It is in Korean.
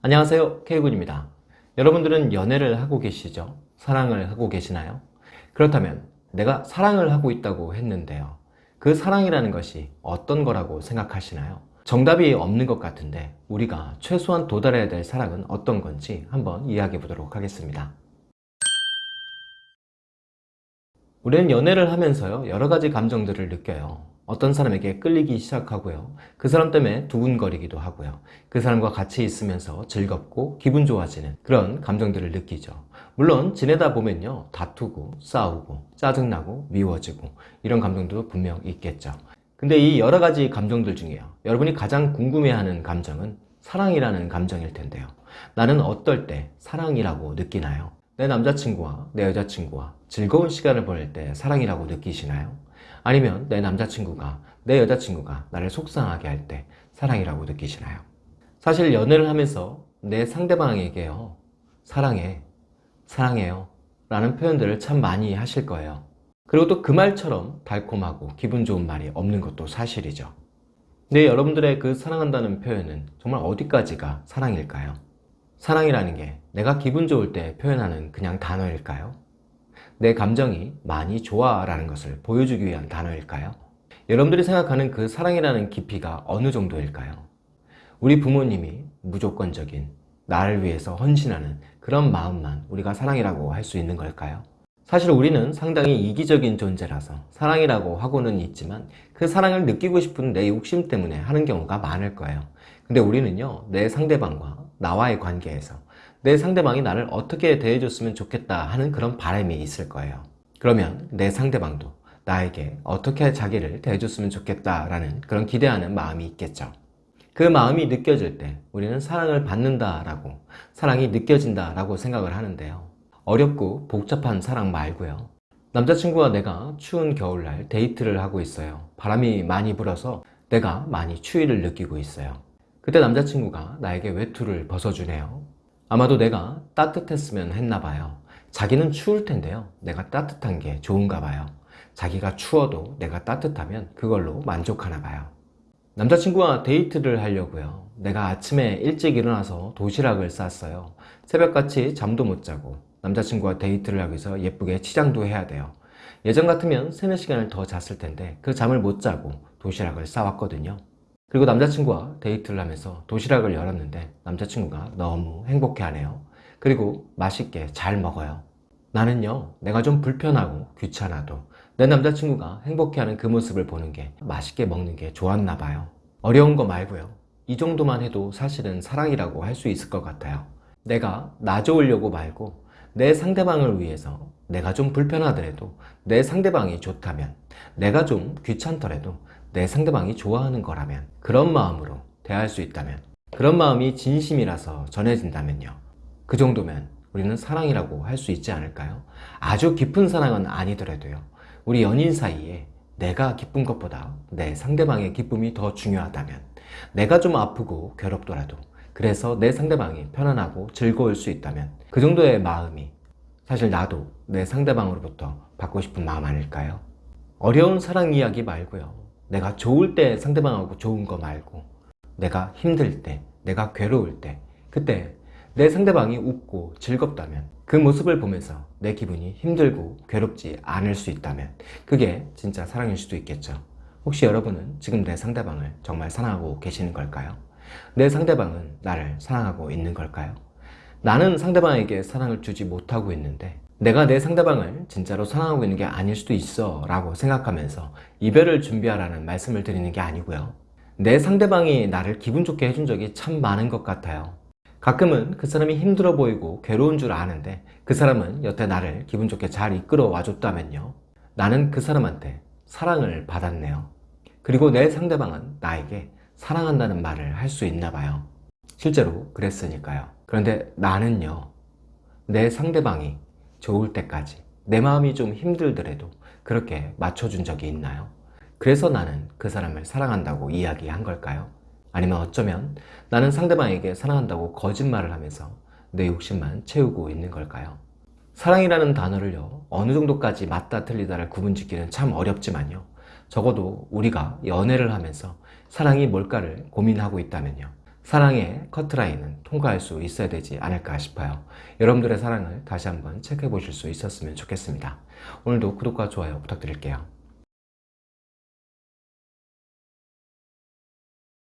안녕하세요 K군입니다 여러분들은 연애를 하고 계시죠? 사랑을 하고 계시나요? 그렇다면 내가 사랑을 하고 있다고 했는데요 그 사랑이라는 것이 어떤 거라고 생각하시나요? 정답이 없는 것 같은데 우리가 최소한 도달해야 될 사랑은 어떤 건지 한번 이야기해 보도록 하겠습니다 우리는 연애를 하면서요 여러 가지 감정들을 느껴요 어떤 사람에게 끌리기 시작하고요. 그 사람 때문에 두근거리기도 하고요. 그 사람과 같이 있으면서 즐겁고 기분 좋아지는 그런 감정들을 느끼죠. 물론 지내다 보면요. 다투고 싸우고 짜증나고 미워지고 이런 감정도 분명 있겠죠. 근데 이 여러 가지 감정들 중에요. 여러분이 가장 궁금해하는 감정은 사랑이라는 감정일 텐데요. 나는 어떨 때 사랑이라고 느끼나요? 내 남자친구와 내 여자친구와 즐거운 시간을 보낼 때 사랑이라고 느끼시나요? 아니면 내 남자친구가 내 여자친구가 나를 속상하게 할 때 사랑이라고 느끼시나요? 사실 연애를 하면서 내 상대방에게요 사랑해, 사랑해요 라는 표현들을 참 많이 하실 거예요 그리고 또 그 말처럼 달콤하고 기분 좋은 말이 없는 것도 사실이죠 근데 여러분들의 그 사랑한다는 표현은 정말 어디까지가 사랑일까요? 사랑이라는 게 내가 기분 좋을 때 표현하는 그냥 단어일까요? 내 감정이 많이 좋아 라는 것을 보여주기 위한 단어일까요? 여러분들이 생각하는 그 사랑이라는 깊이가 어느 정도일까요? 우리 부모님이 무조건적인 나를 위해서 헌신하는 그런 마음만 우리가 사랑이라고 할 수 있는 걸까요? 사실 우리는 상당히 이기적인 존재라서 사랑이라고 하고는 있지만 그 사랑을 느끼고 싶은 내 욕심 때문에 하는 경우가 많을 거예요 근데 우리는요 내 상대방과 나와의 관계에서 내 상대방이 나를 어떻게 대해줬으면 좋겠다 하는 그런 바람이 있을 거예요. 그러면 내 상대방도 나에게 어떻게 자기를 대해줬으면 좋겠다라는 그런 기대하는 마음이 있겠죠. 그 마음이 느껴질 때 우리는 사랑을 받는다라고 사랑이 느껴진다라고 생각을 하는데요. 어렵고 복잡한 사랑 말고요. 남자친구와 내가 추운 겨울날 데이트를 하고 있어요. 바람이 많이 불어서 내가 많이 추위를 느끼고 있어요. 그때 남자친구가 나에게 외투를 벗어주네요 아마도 내가 따뜻했으면 했나 봐요. 자기는 추울 텐데요. 내가 따뜻한 게 좋은가 봐요. 자기가 추워도 내가 따뜻하면 그걸로 만족하나 봐요. 남자친구와 데이트를 하려고요. 내가 아침에 일찍 일어나서 도시락을 쌌어요. 새벽같이 잠도 못 자고 남자친구와 데이트를 하기 위해서 예쁘게 치장도 해야 돼요. 예전 같으면 3, 4시간을 더 잤을 텐데 그 잠을 못 자고 도시락을 싸왔거든요 그리고 남자친구와 데이트를 하면서 도시락을 열었는데 남자친구가 너무 행복해하네요. 그리고 맛있게 잘 먹어요. 나는요 내가 좀 불편하고 귀찮아도 내 남자친구가 행복해하는 그 모습을 보는 게 맛있게 먹는 게 좋았나 봐요. 어려운 거 말고요. 이 정도만 해도 사실은 사랑이라고 할 수 있을 것 같아요. 내가 나 좋으려고 말고 내 상대방을 위해서 내가 좀 불편하더라도 내 상대방이 좋다면 내가 좀 귀찮더라도 내 상대방이 좋아하는 거라면 그런 마음으로 대할 수 있다면 그런 마음이 진심이라서 전해진다면요 그 정도면 우리는 사랑이라고 할 수 있지 않을까요? 아주 깊은 사랑은 아니더라도요 우리 연인 사이에 내가 기쁜 것보다 내 상대방의 기쁨이 더 중요하다면 내가 좀 아프고 괴롭더라도 그래서 내 상대방이 편안하고 즐거울 수 있다면 그 정도의 마음이 사실 나도 내 상대방으로부터 받고 싶은 마음 아닐까요? 어려운 사랑 이야기 말고요 내가 좋을 때 상대방하고 좋은 거 말고 내가 힘들 때 내가 괴로울 때 그때 내 상대방이 웃고 즐겁다면 그 모습을 보면서 내 기분이 힘들고 괴롭지 않을 수 있다면 그게 진짜 사랑일 수도 있겠죠 혹시 여러분은 지금 내 상대방을 정말 사랑하고 계시는 걸까요? 내 상대방은 나를 사랑하고 있는 걸까요? 나는 상대방에게 사랑을 주지 못하고 있는데 내가 내 상대방을 진짜로 사랑하고 있는 게 아닐 수도 있어 라고 생각하면서 이별을 준비하라는 말씀을 드리는 게 아니고요. 내 상대방이 나를 기분 좋게 해준 적이 참 많은 것 같아요. 가끔은 그 사람이 힘들어 보이고 괴로운 줄 아는데 그 사람은 여태 나를 기분 좋게 잘 이끌어 와줬다면요. 나는 그 사람한테 사랑을 받았네요. 그리고 내 상대방은 나에게 사랑한다는 말을 할 수 있나 봐요. 실제로 그랬으니까요. 그런데 나는요. 내 상대방이 좋을 때까지 내 마음이 좀 힘들더라도 그렇게 맞춰준 적이 있나요? 그래서 나는 그 사람을 사랑한다고 이야기한 걸까요? 아니면 어쩌면 나는 상대방에게 사랑한다고 거짓말을 하면서 내 욕심만 채우고 있는 걸까요? 사랑이라는 단어를요 어느 정도까지 맞다 틀리다를 구분짓기는 참 어렵지만요 적어도 우리가 연애를 하면서 사랑이 뭘까를 고민하고 있다면요 사랑의 커트라인은 통과할 수 있어야 되지 않을까 싶어요. 여러분들의 사랑을 다시 한번 체크해 보실 수 있었으면 좋겠습니다. 오늘도 구독과 좋아요 부탁드릴게요.